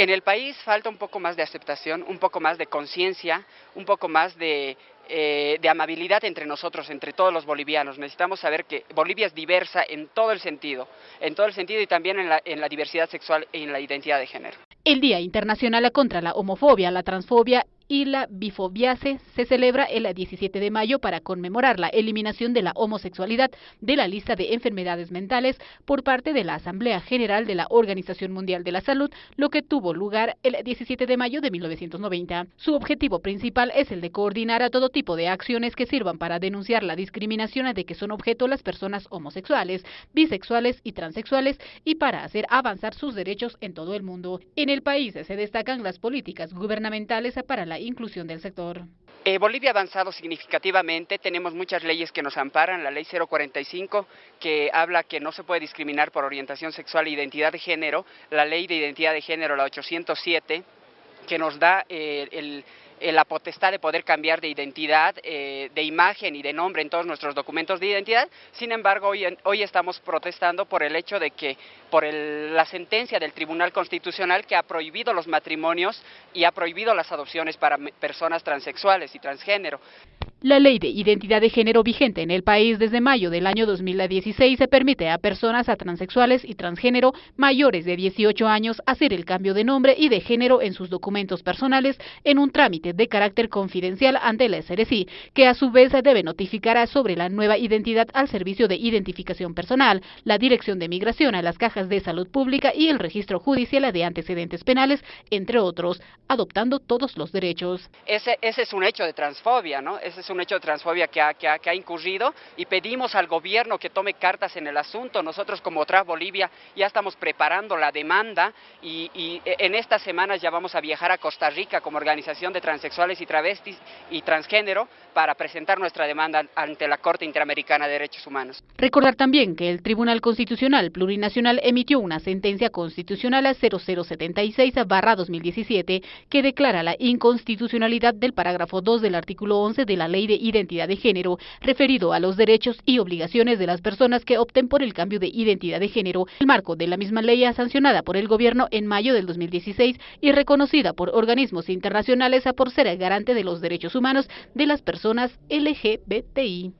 En el país falta un poco más de aceptación, un poco más de conciencia, un poco más de, eh, de, amabilidad entre nosotros, entre todos los bolivianos. Necesitamos saber que Bolivia es diversa en todo el sentido, en todo el sentido y también en la, en la diversidad sexual y en la identidad de género. El Día Internacional contra la Homofobia, la Transfobia y la bifobiase se celebra el 17 de mayo para conmemorar la eliminación de la homosexualidad de la lista de enfermedades mentales por parte de la Asamblea General de la Organización Mundial de la Salud, lo que tuvo lugar el 17 de mayo de 1990. Su objetivo principal es el de coordinar a todo tipo de acciones que sirvan para denunciar la discriminación de que son objeto las personas homosexuales, bisexuales y transexuales y para hacer avanzar sus derechos en todo el mundo. El país se destacan las políticas gubernamentales para la inclusión del sector. Eh, Bolivia ha avanzado significativamente, tenemos muchas leyes que nos amparan, la ley 045 que habla que no se puede discriminar por orientación sexual e identidad de género, la ley de identidad de género, la 807, que nos da eh, el eh, la potestad de poder cambiar de identidad, eh, de imagen y de nombre en todos nuestros documentos de identidad. Sin embargo, hoy, hoy estamos protestando por el hecho de que, por la sentencia del Tribunal Constitucional que ha prohibido los matrimonios y ha prohibido las adopciones para personas transexuales y transgénero. La ley de identidad de género vigente en el país desde mayo del año 2016 se permite a personas a transexuales y transgénero mayores de 18 años hacer el cambio de nombre y de género en sus documentos personales en un trámite de carácter confidencial ante la SRC, que a su vez debe notificar sobre la nueva identidad al Servicio de Identificación Personal, la Dirección de Migración a las cajas de salud pública y el registro judicial de antecedentes penales, entre otros, adoptando todos los derechos. Ese, es un hecho de transfobia, ¿no? Ese un hecho de transfobia que ha, que, ha, incurrido y pedimos al gobierno que tome cartas en el asunto. Nosotros como Trans Bolivia ya estamos preparando la demanda y, y, en estas semanas ya vamos a viajar a Costa Rica como organización de transexuales y travestis y transgénero para presentar nuestra demanda ante la Corte Interamericana de Derechos Humanos. Recordar también que el Tribunal Constitucional Plurinacional emitió una sentencia constitucional a 0076-2017 que declara la inconstitucionalidad del parágrafo 2 del artículo 11 de la Ley de Identidad de Género, referido a los derechos y obligaciones de las personas que opten por el cambio de identidad de género, el marco de la misma ley sancionada por el gobierno en mayo del 2016 y reconocida por organismos internacionales por ser el garante de los derechos humanos de las personas LGBTI.